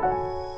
Música